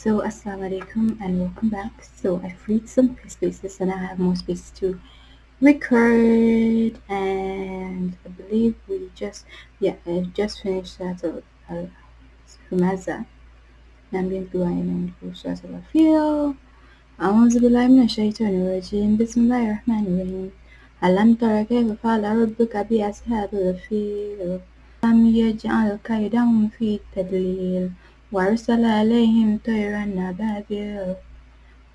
So assalamu alaikum and welcome back. So I freed some spaces and I have more space to record and I believe we just yeah I just finished that of uh, Humaza. I'm going to go ahead and go start of feel. أعوذ بالله من الشيطان الرجيم بسم الله الرحمن الرحيم ألم تر كيف فعل ربك بأصحاب الفيل لم يجعل كيدهم في تدليل وأرسل عليهم طيرا أبابيل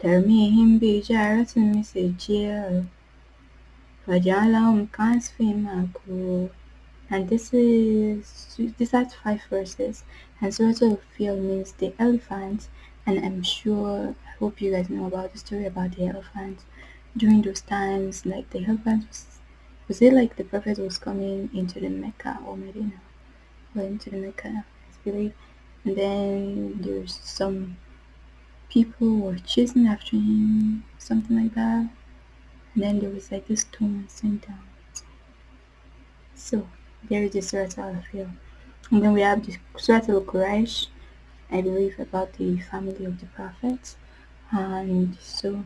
ترميهم بحجارة من سجيل فجعلهم كعصف مأكول. And this is these are five verses. And so, the Fil means the elephant and I'm sure I hope you guys know about the story about the elephant during those times like the elephant was was it like the prophet was coming into the Mecca or Medina? Or into the Mecca I believe. And then there's some people were chasing after him, something like that. And then there was like this storm sent down. So there is the Surat al-Fil. And then we have the Surat al-Quraysh, I believe about the family of the Prophet. And so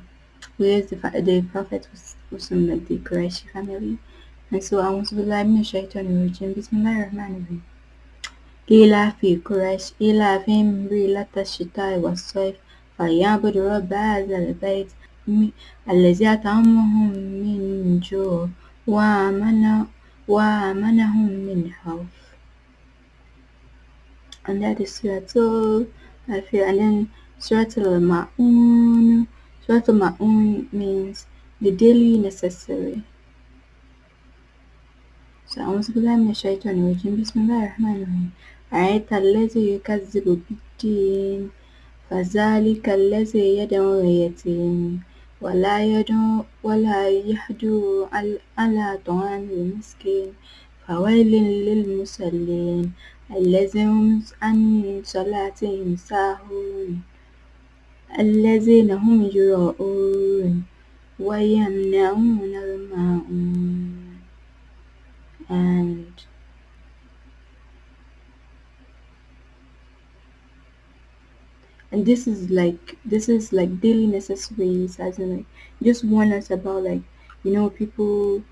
whereas the, the Prophet was, was from like, the Quraysh family. And so I want to be like, Shaitan Rajim, Bismillahirrahmanirrahim. الرحيم لإلاف قريش إيلافهم رحلة الشتاء والصيف فليعبدوا رب هذا البيت الذي أطعمهم من جوع وآمن وآمنهم من خوف and that is Surah Al-Fil and then Surah Al-Ma'un Surah Al-Ma'un means the daily necessary so أعوذ بالله من الشيطان الرجيم بسم الله الرحمن الرحيم أرأيت الذي يكذب بالدين فذلك الذي يدعو اليتيم. ولا يدعو ولا يحدو على طعام المسكين. فويل للمصلين الذين هم عن صلاتهم ساهون. الذين هم يراءون ويمنعون الماعون and and this is like this is like daily necessities as in like just warn us about like you know people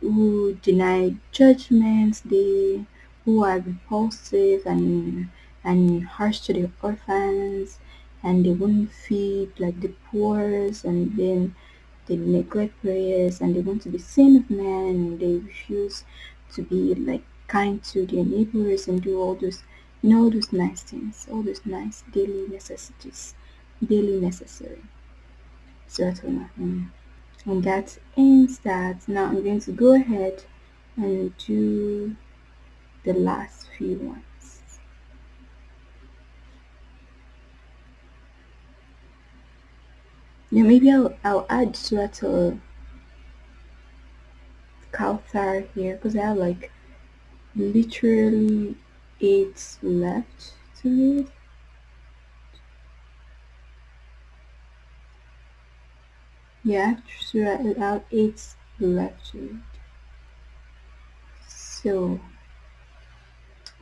who deny judgments they who are repulsive and and harsh to the orphans and they won't feed like the poor and then they neglect prayers and they want to be seen of men and they refuse to be like kind to their neighbors and do all those know all those nice things all those nice daily necessities daily necessary. Certainly and that ends that. Now i'm going to go ahead and do the last few ones. Yeah maybe i'll, I'll add of Kauthar here because I have like literally eight left to read. Yeah, Surah I have eight left to read. So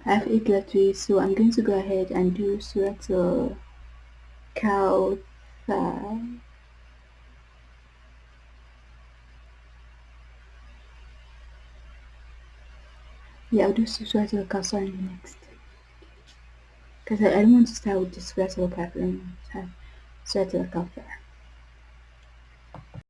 I have eight left to read, so I'm going to go ahead and do Surah to Yeah, I'll do Surah Al Kafir in the next. Because I, don't want to start with the Surah Al Kafir and